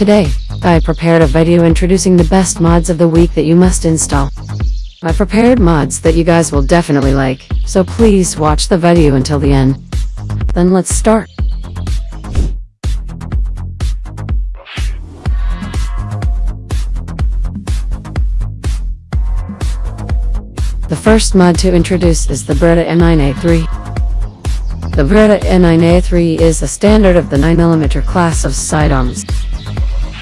Today, I prepared a video introducing the best mods of the week that you must install. I prepared mods that you guys will definitely like, so please watch the video until the end. Then let's start. The first mod to introduce is the Beretta M9A3. The Beretta M9A3 is a standard of the 9mm class of sidearms.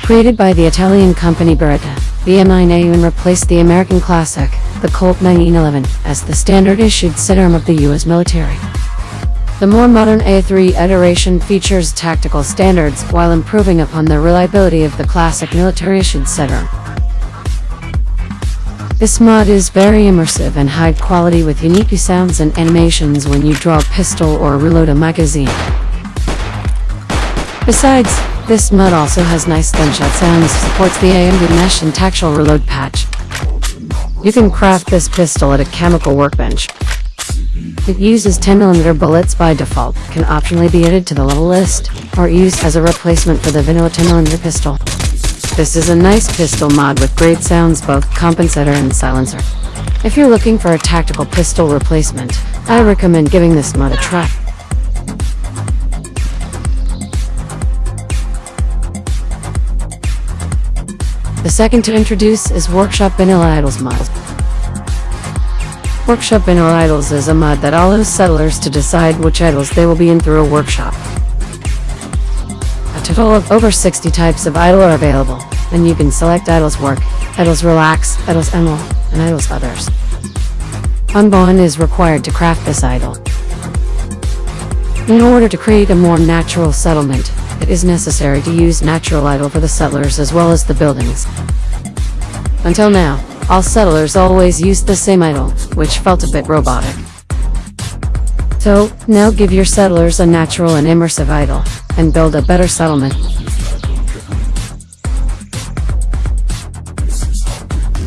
Created by the Italian company Beretta, the M9A1 replaced the American classic, the Colt 1911, as the standard issued sidearm of the U.S. military. The more modern A3 iteration features tactical standards while improving upon the reliability of the classic military-issued sidearm. This mod is very immersive and high quality with unique sounds and animations when you draw a pistol or reload a magazine. Besides, this mod also has nice gunshot sounds, supports the AMD mesh and tactile reload patch. You can craft this pistol at a chemical workbench. It uses 10mm bullets by default, can optionally be added to the level list, or used as a replacement for the vanilla 10mm pistol. This is a nice pistol mod with great sounds both compensator and silencer. If you're looking for a tactical pistol replacement, I recommend giving this mod a try. The second to introduce is Workshop Vanilla Idles mod. Workshop Vanilla Idles is a mod that allows settlers to decide which idles they will be in through a workshop A total of over 60 types of idle are available, and you can select idles work, idles relax, idles emerald, and idles others. Unbound is required to craft this idle. In order to create a more natural settlement, it is necessary to use natural idle for the settlers as well as the buildings. Until now, all settlers always used the same idle, which felt a bit robotic. So, now give your settlers a natural and immersive idle, and build a better settlement.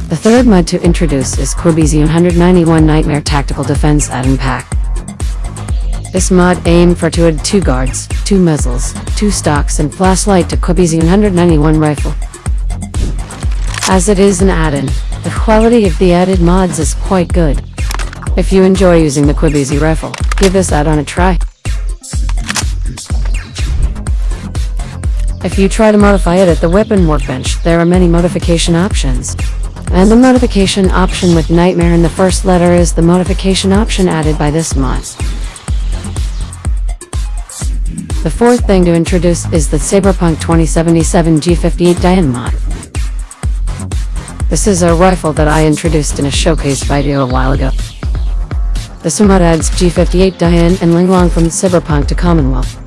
The third mod to introduce is QBZ 191 Nightmare Tactical Defense Add-on Pack. This mod aimed for to add two guards, two muzzles, two stocks and flashlight to QBZ 191 rifle. As it is an add-in, the quality of the added mods is quite good. If you enjoy using the QBZ rifle, give this add-on a try. If you try to modify it at the weapon workbench, there are many modification options. And the modification option with Nightmare in the first letter is the modification option added by this mod. The fourth thing to introduce is the Cyberpunk 2077 G58 Dian mod. This is a rifle that I introduced in a showcase video a while ago. This mod adds G58 Dian and Linglong from Cyberpunk to Commonwealth.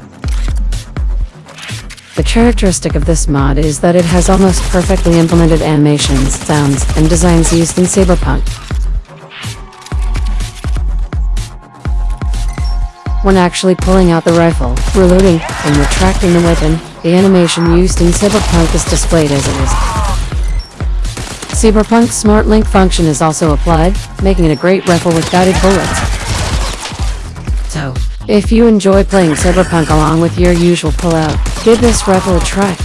The characteristic of this mod is that it has almost perfectly implemented animations, sounds, and designs used in Cyberpunk. When actually pulling out the rifle, reloading, and retracting the weapon, the animation used in Cyberpunk is displayed as it is. Cyberpunk's Smart Link function is also applied, making it a great rifle with guided bullets. So, if you enjoy playing Cyberpunk along with your usual Fallout, Give this rifle a try.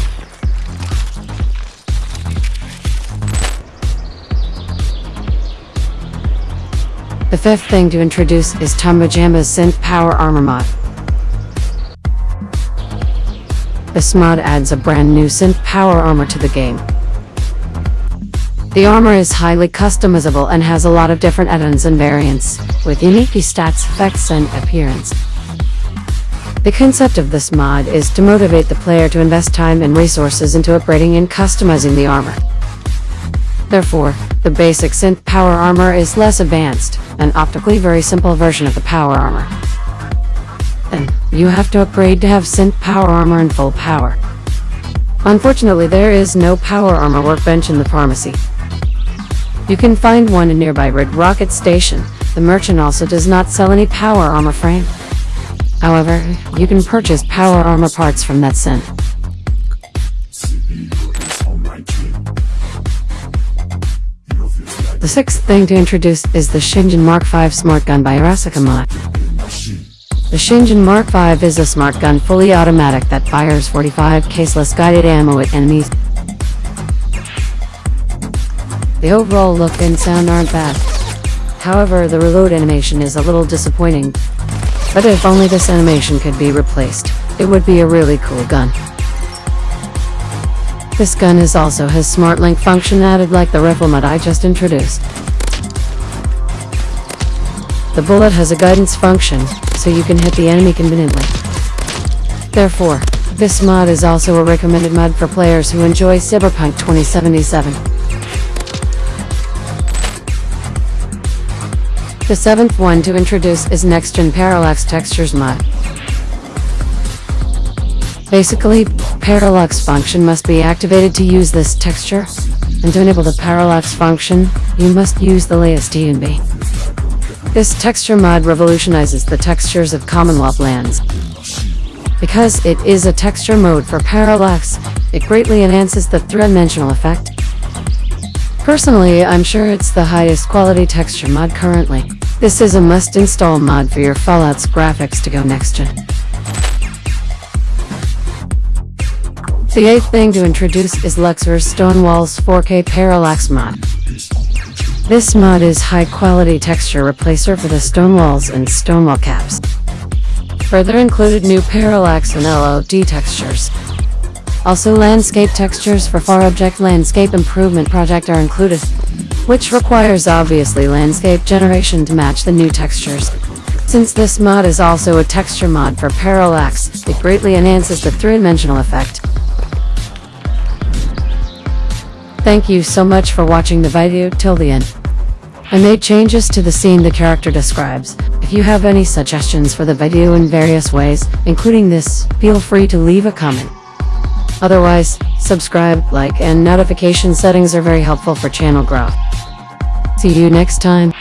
The fifth thing to introduce is Tomba Jamba's Synth Power Armor mod. This mod adds a brand new synth power armor to the game. The armor is highly customizable and has a lot of different add-ons and variants, with unique stats, effects, and appearance. The concept of this mod is to motivate the player to invest time and resources into upgrading and customizing the armor. Therefore, the basic synth power armor is less advanced, an optically very simple version of the power armor. Then, you have to upgrade to have synth power armor in full power. Unfortunately, there is no power armor workbench in the pharmacy. You can find one in nearby Red Rocket Station. The merchant also does not sell any power armor frame. However, you can purchase power armor parts from that synth. The sixth thing to introduce is the Shingen Mark V Smart Gun by Arasaka mod. The Shingen Mark V is a smart gun fully automatic that fires 45 caseless guided ammo at enemies. The overall look and sound aren't bad. However, the reload animation is a little disappointing. But if only this animation could be replaced, it would be a really cool gun. This gun is also has smart link function added like the rifle mod I just introduced. The bullet has a guidance function, so you can hit the enemy conveniently. Therefore, this mod is also a recommended mod for players who enjoy Cyberpunk 2077. The seventh one to introduce is Next Gen Parallax Textures mod. Basically, parallax function must be activated to use this texture, and to enable the parallax function, you must use the latest ENB. This texture mod revolutionizes the textures of Commonwealth lands. Because it is a texture mode for parallax, it greatly enhances the three-dimensional effect. Personally, I'm sure it's the highest quality texture mod currently. This is a must-install mod for your Fallout's graphics to go next gen. The eighth thing to introduce is Luxor's Stonewall's 4K Parallax mod. This mod is high-quality texture replacer for the stone walls and stonewall caps. Further included new parallax and LOD textures. Also landscape textures for Far Object Landscape Improvement Project are included, which requires obviously landscape generation to match the new textures. Since this mod is also a texture mod for parallax, it greatly enhances the three-dimensional effect. Thank you so much for watching the video till the end. I made changes to the scene the character describes. If you have any suggestions for the video in various ways, including this, feel free to leave a comment. Otherwise, subscribe, like, and notification settings are very helpful for channel growth. See you next time.